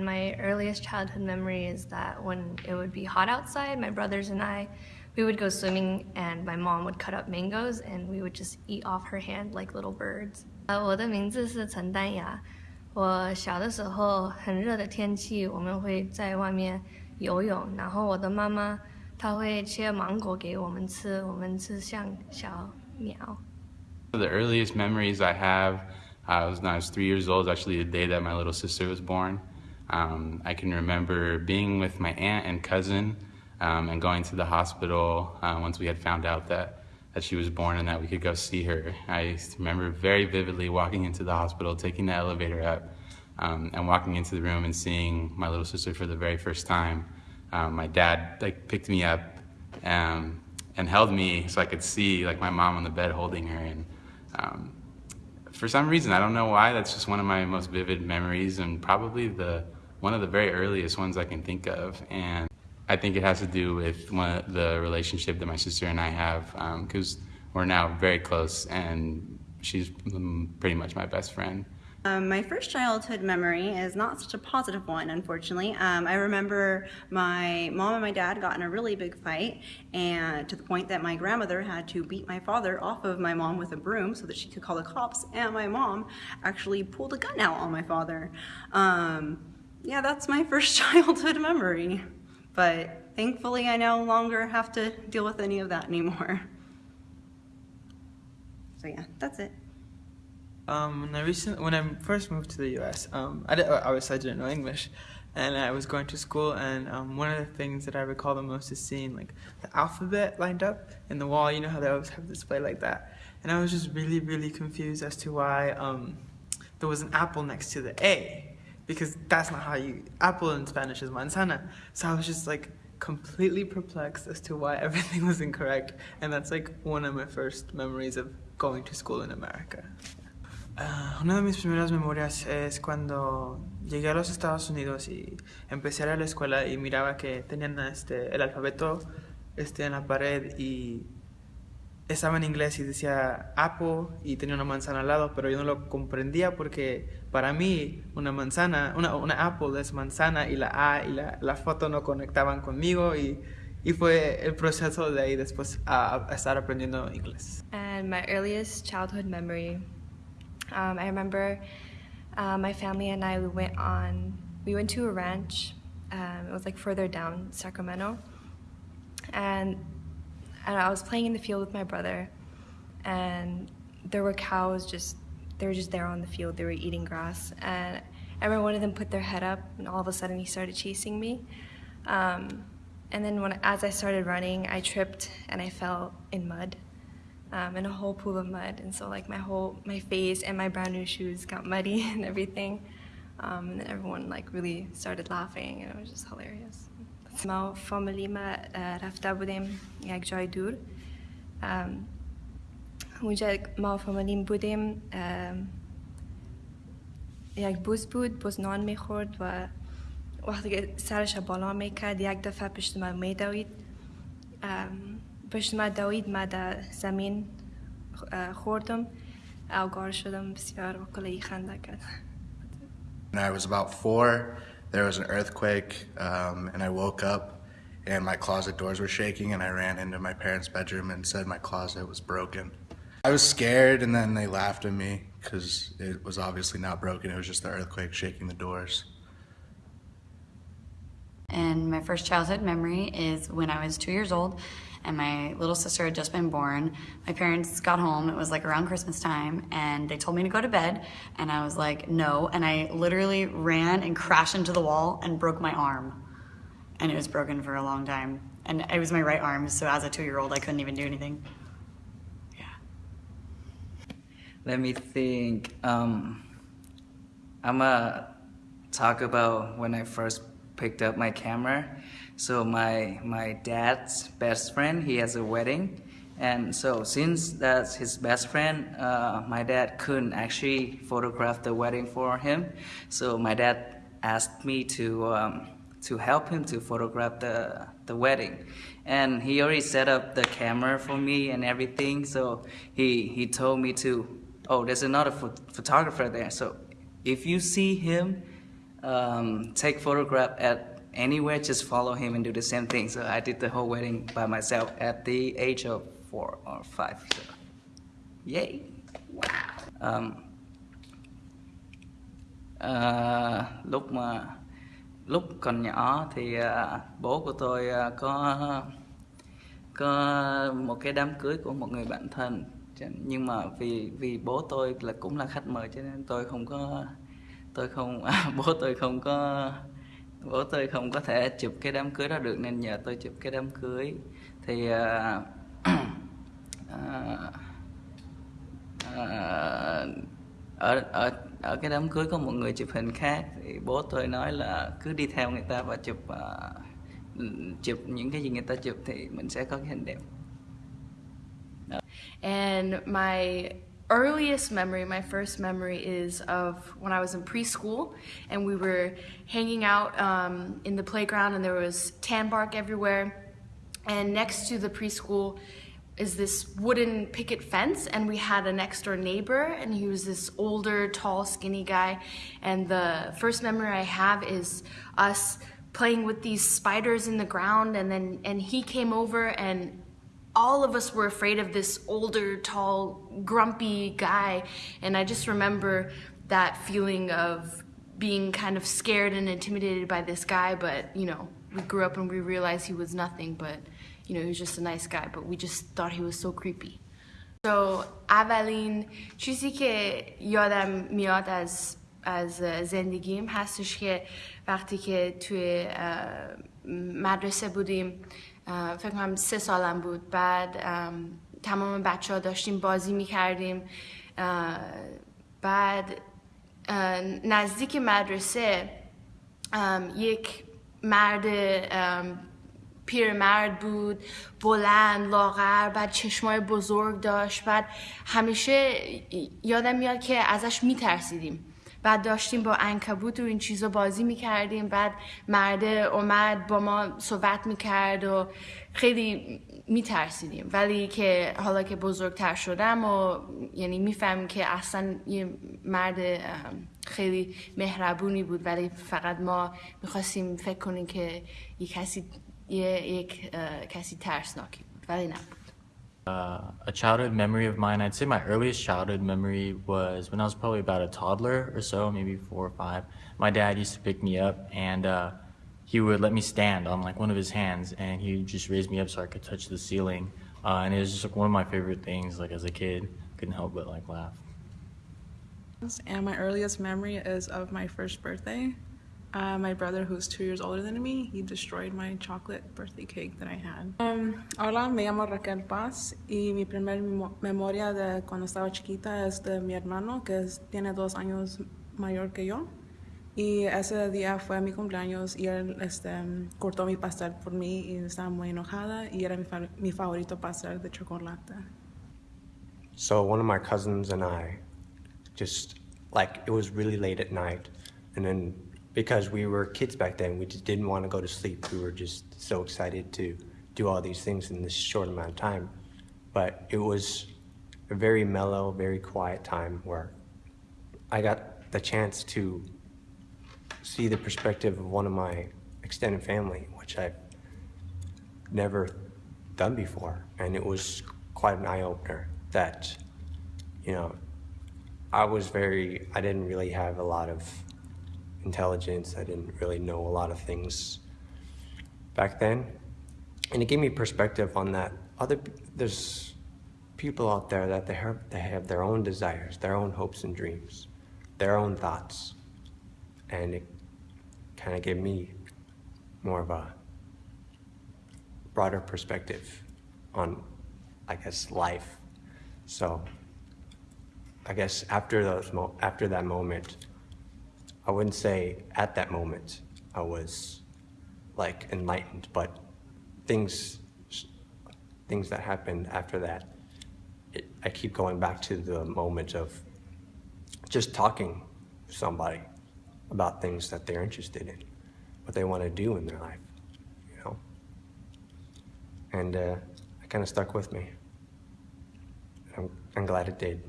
My earliest childhood memory is that when it would be hot outside, my brothers and I, we would go swimming and my mom would cut up mangoes and we would just eat off her hand like little birds. 呃，我的名字是陈丹雅。我小的时候很热的天气，我们会在外面游泳，然后我的妈妈她会切芒果给我们吃，我们吃像小鸟。The earliest memories I have uh, was when I was three years old, actually the day that my little sister was born. Um, I can remember being with my aunt and cousin um, and going to the hospital uh, once we had found out that, that she was born and that we could go see her. I remember very vividly walking into the hospital, taking the elevator up, um, and walking into the room and seeing my little sister for the very first time. Um, my dad like picked me up um, and held me so I could see like my mom on the bed holding her and um, for some reason, I don't know why, that's just one of my most vivid memories and probably the one of the very earliest ones I can think of. And I think it has to do with one, the relationship that my sister and I have because um, we're now very close and she's pretty much my best friend. Um, my first childhood memory is not such a positive one, unfortunately. Um, I remember my mom and my dad got in a really big fight, and to the point that my grandmother had to beat my father off of my mom with a broom so that she could call the cops, and my mom actually pulled a gun out on my father. Um, yeah, that's my first childhood memory. But thankfully, I no longer have to deal with any of that anymore. So yeah, that's it. Um, when I recent when I first moved to the U.S., um, I did, obviously I didn't know English, and I was going to school. And um, one of the things that I recall the most is seeing like the alphabet lined up in the wall. You know how they always have display like that. And I was just really, really confused as to why um, there was an apple next to the A because that's not how you, apple in Spanish is manzana. So I was just like completely perplexed as to why everything was incorrect. And that's like one of my first memories of going to school in America. Uh, una de mis primeras memorias es cuando llegué a los Estados Unidos y empecé a ir a la escuela y miraba que tenían este, el alfabeto este, en la pared y estaba en inglés y decía apple y tenía una manzana al lado, pero yo no lo comprendía porque para mí una manzana, una, una apple es manzana y la A y la, la foto no conectaban conmigo y, y, fue el proceso de ahí después a, a estar aprendiendo inglés. And my earliest childhood memory, um, I remember uh, my family and I, we went on, we went to a ranch, um, it was like further down Sacramento, and and I was playing in the field with my brother and there were cows just they were just there on the field. They were eating grass. And I remember one of them put their head up and all of a sudden he started chasing me. Um, and then when as I started running I tripped and I fell in mud um, in a whole pool of mud. And so like my whole my face and my brand new shoes got muddy and everything. Um, and then everyone like really started laughing and it was just hilarious ما فامیلی ما رفته بودیم یک جای دور. اونجا ما فامیلیم بودیم یک بوز بود بوز نان می‌خورد و وقتی که سرش بالا می‌کرد یک دفعه پشت ما میدوید. پشت ما دوید ما در زمین خوردم. اوگار شدم بسیار و کلی خنده کرد I was about four, there was an earthquake um, and I woke up and my closet doors were shaking and I ran into my parents' bedroom and said my closet was broken. I was scared and then they laughed at me because it was obviously not broken. It was just the earthquake shaking the doors. And my first childhood memory is when I was two years old and my little sister had just been born. My parents got home, it was like around Christmas time, and they told me to go to bed, and I was like, no, and I literally ran and crashed into the wall and broke my arm. And it was broken for a long time. And it was my right arm, so as a two-year-old, I couldn't even do anything. Yeah. Let me think. Um, I'm gonna talk about when I first picked up my camera so my, my dad's best friend, he has a wedding. And so since that's his best friend, uh, my dad couldn't actually photograph the wedding for him. So my dad asked me to, um, to help him to photograph the, the wedding. And he already set up the camera for me and everything. So he, he told me to, oh, there's another ph photographer there. So if you see him, um, take photograph at anywhere, just follow him and do the same thing. So I did the whole wedding by myself at the age of four or five. So, yay! Wow. Um, uh, lúc mà lúc còn nhỏ thì uh, bố của tôi uh, có có một cái đám cưới của một người bạn thân nhưng mà vì vì bố tôi là cũng là khách mời cho nên tôi không có tôi không à, bố tôi không có bố tôi không có thể chụp cái đám cưới đó được nên nhờ tôi chụp cái đám cưới. Thì à, à, à, ở ở ở cái đám cưới có một người chụp hình khác. Thì bố tôi nói là cứ đi theo người ta và chụp à, chụp những cái gì người ta chụp thì mình sẽ có cái hình đẹp. And my earliest memory, my first memory, is of when I was in preschool and we were hanging out um, in the playground and there was tan bark everywhere. And next to the preschool is this wooden picket fence, and we had a next door neighbor, and he was this older, tall, skinny guy. And the first memory I have is us playing with these spiders in the ground, and then and he came over and all of us were afraid of this older, tall, grumpy guy. And I just remember that feeling of being kind of scared and intimidated by this guy. But, you know, we grew up and we realized he was nothing, but, you know, he was just a nice guy. But we just thought he was so creepy. So اولین چیزی که یادم میاد از از زندگیم هستش که وقتی که توی اه، مدرسه بودیم اه، فکر کنم سه سالم بود. بعد ام، تمام بچه ها داشتیم بازی می‌کردیم. بعد اه، نزدیک مدرسه یک مرد پیرمرد بود. بلند لاغر بعد چشمای بزرگ داشت. بعد همیشه یادم میاد که ازش میترسیدیم. بعد داشتیم با انکبوت و این چیزا بازی می‌کردیم. بعد مرده اومد با ما صحبت می‌کرد و خیلی میترسیدیم. ولی که حالا که بزرگتر شدم و یعنی می‌فهمیم که اصلا یه مرد خیلی مهربونی بود. ولی فقط ما می‌خواستیم فکر کنیم که یه کسی یک کسی ترسناکی بود. ولی نبود Uh, a childhood memory of mine, I'd say my earliest childhood memory was when I was probably about a toddler or so, maybe four or five. My dad used to pick me up and uh, he would let me stand on like one of his hands and he just raise me up so I could touch the ceiling. Uh, and it was just like one of my favorite things, like as a kid, couldn't help but like laugh. And my earliest memory is of my first birthday. Uh, my brother, who's two years older than me, he destroyed my chocolate birthday cake that I had. Um, hola, me llamo Raquel Paz y mi primer memoria de cuando estaba chiquita es de mi hermano, que es- tiene dos años mayor que yo. Y ese día fue mi cumpleaños y él este, cortó mi pastel por mí y estaba muy enojada y era mi, fa- mi favorito pastel de chocolate. So one of my cousins and I just like it was really late at night and then because we were kids back then we just didn't want to go to sleep. We were just so excited to do all these things in this short amount of time. But it was a very mellow very quiet time where i got the chance to see the perspective of one of my extended family which i've never done before. And it was quite an eye-opener that you know i was very i didn't really have a lot of intelligence. I didn't really know a lot of things back then. And it gave me perspective on that other there's people out there that they have they have their own desires their own hopes and dreams their own thoughts. And it kind of gave me more of a broader perspective on i guess life. So i guess after those after that moment i wouldn't say at that moment i was like enlightened but things things that happened after that it, i keep going back to the moment of just talking to somebody about things that they're interested in what they want to do in their life you know? And uh, it kind of stuck with me. I'm, I'm glad it did